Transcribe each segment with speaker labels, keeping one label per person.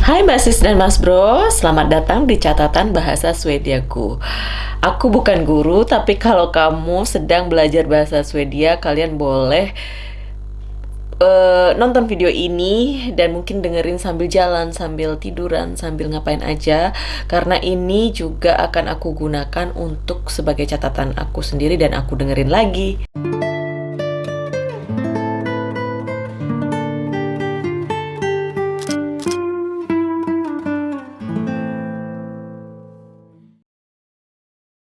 Speaker 1: Hai Mbak Sis dan Mas Bro, selamat datang di catatan bahasa Swediaku. Aku bukan guru, tapi kalau kamu sedang belajar bahasa Swedia, kalian boleh uh, nonton video ini dan mungkin dengerin sambil jalan, sambil tiduran, sambil ngapain aja, karena ini juga akan aku gunakan untuk sebagai catatan aku sendiri dan aku dengerin lagi.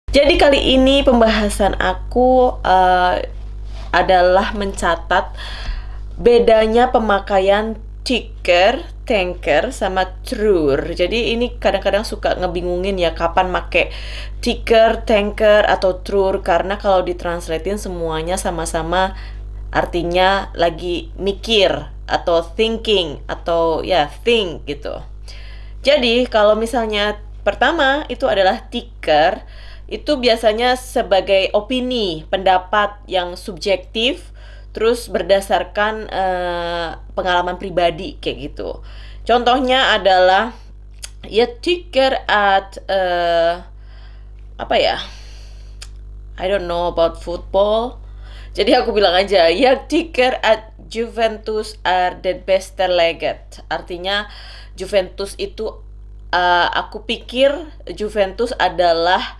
Speaker 1: Jadi kali ini pembahasan aku uh, adalah mencatat bedanya pemakaian ticker, tanker, sama trur. Jadi ini kadang-kadang suka ngebingungin ya kapan make ticker, tanker, atau trur karena kalau ditranslatein semuanya sama-sama artinya lagi mikir atau thinking atau ya think gitu. Jadi kalau misalnya pertama itu adalah ticker itu biasanya sebagai opini, pendapat yang subjektif, terus berdasarkan uh, pengalaman pribadi kayak gitu. Contohnya adalah ya ticker at uh, apa ya? I don't know about football. Jadi aku bilang aja ya ticker at Juventus are the best legged. Artinya Juventus itu uh, aku pikir Juventus adalah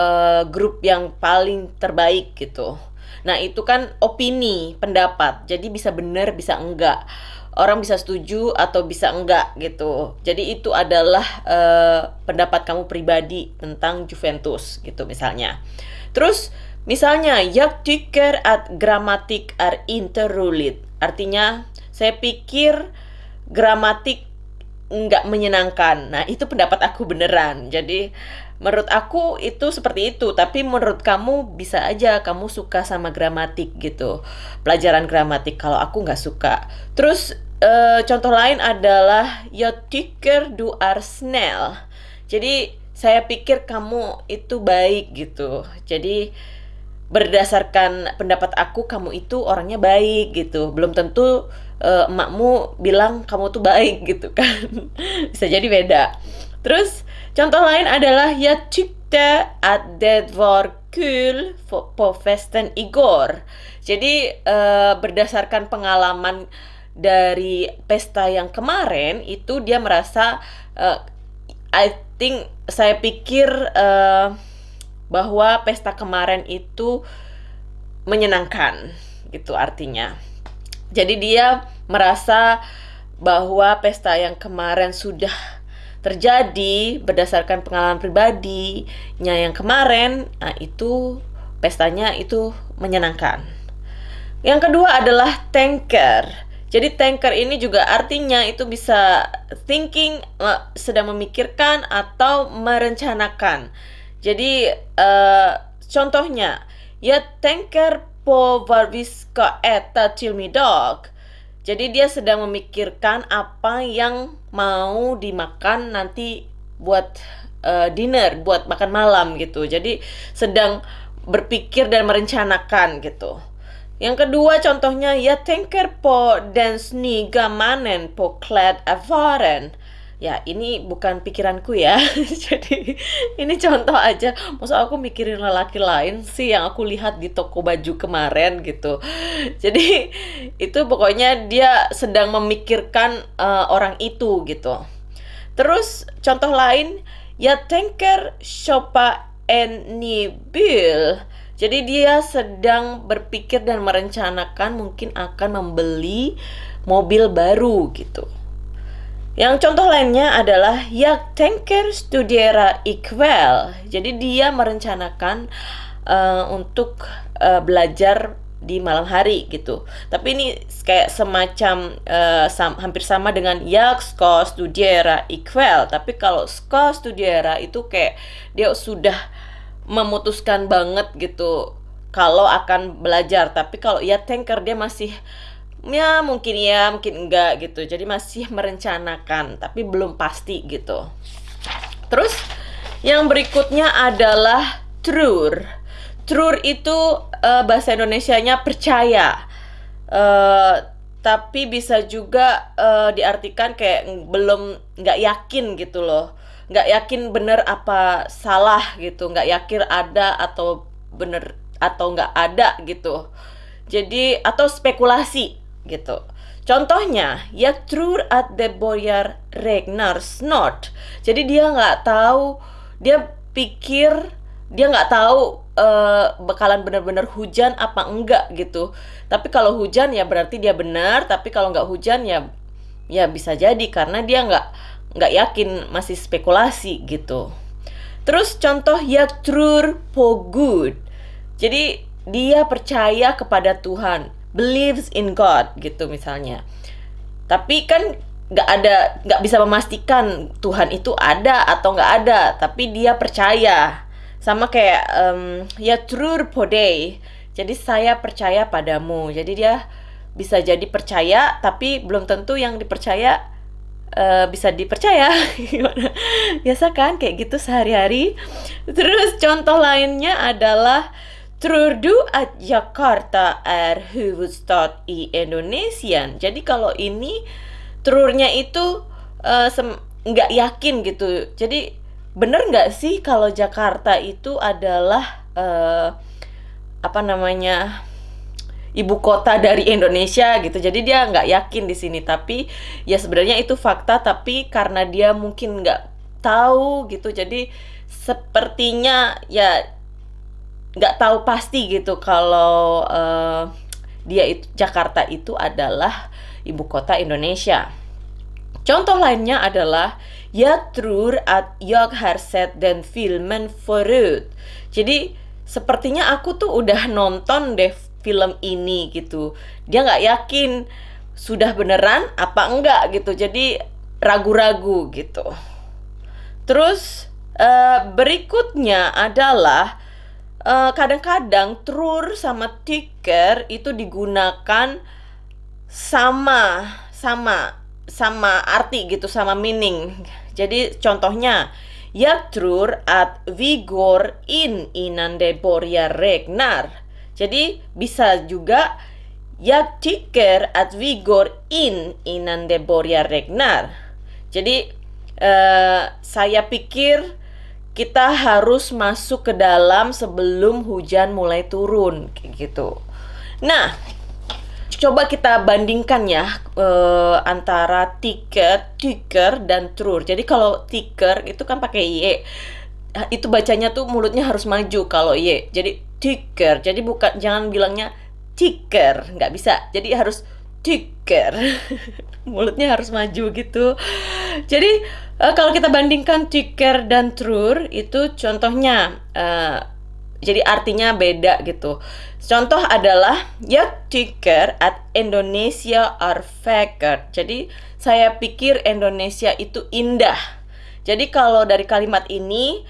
Speaker 1: uh, grup yang paling terbaik gitu. Nah, itu kan opini, pendapat. Jadi bisa benar, bisa enggak. Orang bisa setuju atau bisa enggak gitu. Jadi itu adalah uh, pendapat kamu pribadi tentang Juventus gitu misalnya. Terus misalnya jag tycker at grammatik are interrulit. Artinya saya pikir gramatik nggak menyenangkan. Nah, itu pendapat aku beneran. Jadi menurut aku itu seperti itu tapi menurut kamu bisa aja kamu suka sama gramatik gitu pelajaran gramatik kalau aku nggak suka. Terus uh, contoh lain adalah jag tycker du är snäll jadi saya pikir kamu itu baik gitu. Jadi berdasarkan pendapat aku kamu itu orangnya baik gitu. Belum tentu uh, emakmu bilang kamu tuh baik gitu kan. Bisa jadi beda. Terus Contoh lain adalah jag tyckte att det var kul på festen igår. Jadi uh, berdasarkan pengalaman dari pesta yang kemarin itu dia merasa uh, I think saya pikir uh, bahwa pesta kemarin itu menyenangkan gitu artinya. Jadi dia merasa bahwa pesta yang kemarin sudah terjadi berdasarkan pengalaman pribadinya yang kemarin, nah itu pestanya itu menyenangkan. Yang kedua adalah tanker. Jadi tanker ini juga artinya itu bisa thinking sedang memikirkan atau merencanakan. Jadi uh, contohnya ya tanker på vad vi ska äta middag. Jadi dia sedang memikirkan apa yang mau dimakan nanti buat uh, dinner, buat makan malam gitu. Jadi sedang berpikir dan merencanakan gitu. Yang kedua contohnya ya tänker po den snygga mannen på klädaffären ya ini bukan pikiranku ya. Jadi ini contoh aja. Maksud aku mikirin lelaki lain sih yang aku lihat di toko baju kemarin gitu. Jadi itu pokoknya dia sedang memikirkan uh, orang itu gitu. Terus contoh lain ya tanker shoppa en bil jadi dia sedang berpikir dan merencanakan mungkin akan membeli mobil baru gitu yang contoh lainnya adalah Jak tänker studera ikväll. Jadi dia merencanakan uh, untuk uh, belajar di malam hari gitu. Tapi ini kayak semacam uh, sam hampir sama dengan Jak ska studera ikväll. Tapi kalau ska studera itu kayak dia sudah memutuskan banget gitu kalau akan belajar. Tapi kalau ya tanker dia masih ya mungkin ya mungkin enggak gitu. Jadi masih merencanakan tapi belum pasti gitu. Terus yang berikutnya adalah trur. Trur itu uh, bahasa Indonesia-nya percaya. Uh, tapi bisa juga uh, diartikan kayak belum nggak yakin gitu loh. Nggak yakin bener apa salah gitu. Nggak yakin ada atau bener atau nggak ada gitu. Jadi atau spekulasi gitu. Contohnya ya true at the boyar Ragnar Snort. Jadi dia nggak tahu dia pikir dia nggak tahu uh, bakalan bener-bener hujan apa enggak gitu. Tapi kalau hujan ya berarti dia benar. Tapi kalau nggak hujan ya ya bisa jadi karena dia nggak nggak yakin masih spekulasi gitu. Terus contoh ya true good. Jadi dia percaya kepada Tuhan believes in God gitu misalnya tapi kan nggak ada nggak bisa memastikan Tuhan itu ada atau nggak ada tapi dia percaya sama kayak um, ya true day jadi saya percaya padamu. Jadi dia bisa jadi percaya tapi belum tentu yang dipercaya uh, bisa dipercaya. Biasa kan kayak gitu sehari-hari. Terus contoh lainnya adalah Trudu at Jakarta er huvudstad i Indonesia. Jadi kalau ini trurnya itu uh, nggak yakin gitu. Jadi bener nggak sih kalau Jakarta itu adalah uh, apa namanya ibu kota dari Indonesia gitu jadi dia nggak yakin di sini tapi ya sebenarnya itu fakta tapi karena dia mungkin nggak tahu gitu jadi sepertinya ya nggak tahu pasti gitu kalau uh, dia itu Jakarta itu adalah ibu kota Indonesia. Contoh lainnya adalah ya tror at jag har sett den filmen förut jadi sepertinya aku tuh udah nonton deh film ini gitu. Dia nggak yakin sudah beneran apa enggak gitu. Jadi ragu-ragu gitu. Terus uh, berikutnya adalah eh, kadang-kadang trur sama ticker itu digunakan sama sama sama arti gitu sama meaning jadi contohnya Jag tror att vi går in innan det börjar regna. Jadi bisa juga Jag tycker att vi går in innan det börjar regna. Jadi uh, saya pikir kita harus masuk ke dalam sebelum hujan mulai turun kayak gitu. Nah, coba kita bandingkan ya uh, antara tiket, tiker dan trur. Jadi kalau tiker itu kan pakai y. Itu bacanya tuh mulutnya harus maju kalau y. Jadi tiker. Jadi bukan jangan bilangnya tiker, nggak bisa. Jadi harus tiker. mulutnya harus maju gitu. Jadi uh, kalau kita bandingkan tiker dan trur itu contohnya uh, jadi artinya beda gitu. Contoh adalah ya tycker at Indonesia are vacker. Jadi saya pikir Indonesia itu indah. Jadi kalau dari kalimat ini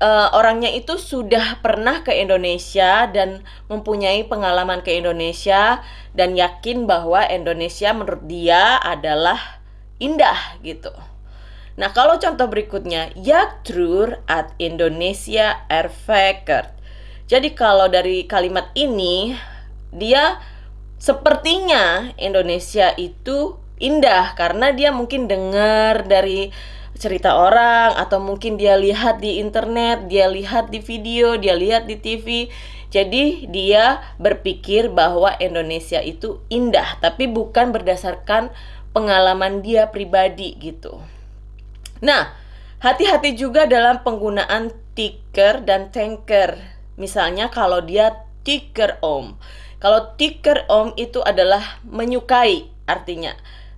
Speaker 1: uh, orangnya itu sudah pernah ke Indonesia dan mempunyai pengalaman ke Indonesia dan yakin bahwa Indonesia menurut dia adalah indah gitu. Nah, kalau contoh berikutnya, ya true at Indonesia er vacker. Jadi kalau dari kalimat ini dia sepertinya Indonesia itu indah karena dia mungkin dengar dari cerita orang atau mungkin dia lihat di internet, dia lihat di video, dia lihat di TV. Jadi dia berpikir bahwa Indonesia itu indah, tapi bukan berdasarkan pengalaman dia pribadi gitu. Nah, hati-hati juga dalam penggunaan tiker dan tanker Misalnya kalau dia ticker om. Kalau ticker om itu adalah menyukai artinya.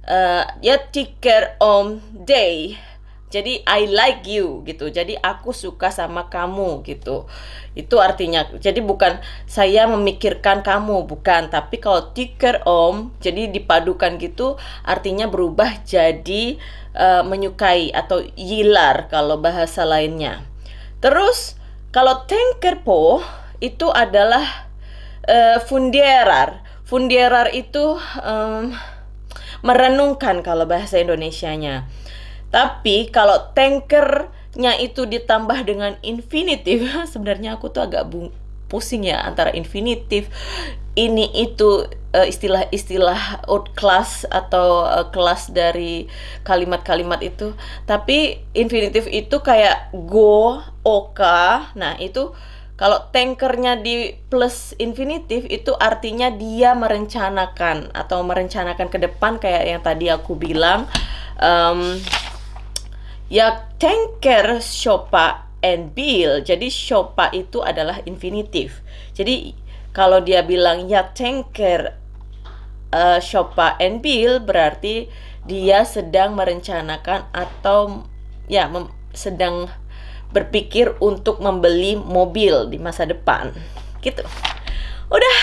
Speaker 1: Uh, ya ticker om day. Jadi I like you gitu. Jadi aku suka sama kamu gitu. Itu artinya. Jadi bukan saya memikirkan kamu, bukan. Tapi kalau ticker om, jadi dipadukan gitu, artinya berubah jadi uh, menyukai atau yilar kalau bahasa lainnya. Terus kalau tanker po itu adalah uh, fundierar. Fundierar itu um, merenungkan kalau bahasa Indonesianya. Tapi kalau tankernya itu ditambah dengan infinitif, sebenarnya aku tuh agak pusing ya antara infinitif ini itu uh, istilah-istilah outclass atau uh, kelas dari kalimat-kalimat itu. Tapi infinitif itu kayak go, oka. Nah, itu kalau tankernya di plus infinitif itu artinya dia merencanakan atau merencanakan ke depan kayak yang tadi aku bilang. Um, ya tanker shopa and bill. Jadi shopa itu adalah infinitif. Jadi kalau dia bilang ya tanker uh, shopa and bill berarti dia sedang merencanakan atau ya sedang berpikir untuk membeli mobil di masa depan. Gitu. Udah,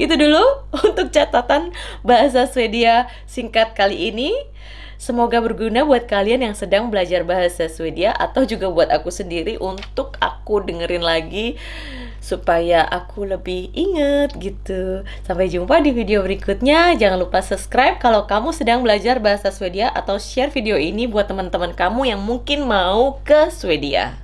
Speaker 1: gitu dulu untuk catatan bahasa Swedia singkat kali ini. Semoga berguna buat kalian yang sedang belajar bahasa Swedia atau juga buat aku sendiri untuk aku dengerin lagi supaya aku lebih inget gitu. Sampai jumpa di video berikutnya. Jangan lupa subscribe kalau kamu sedang belajar bahasa Swedia atau share video ini buat teman-teman kamu yang mungkin mau ke Swedia.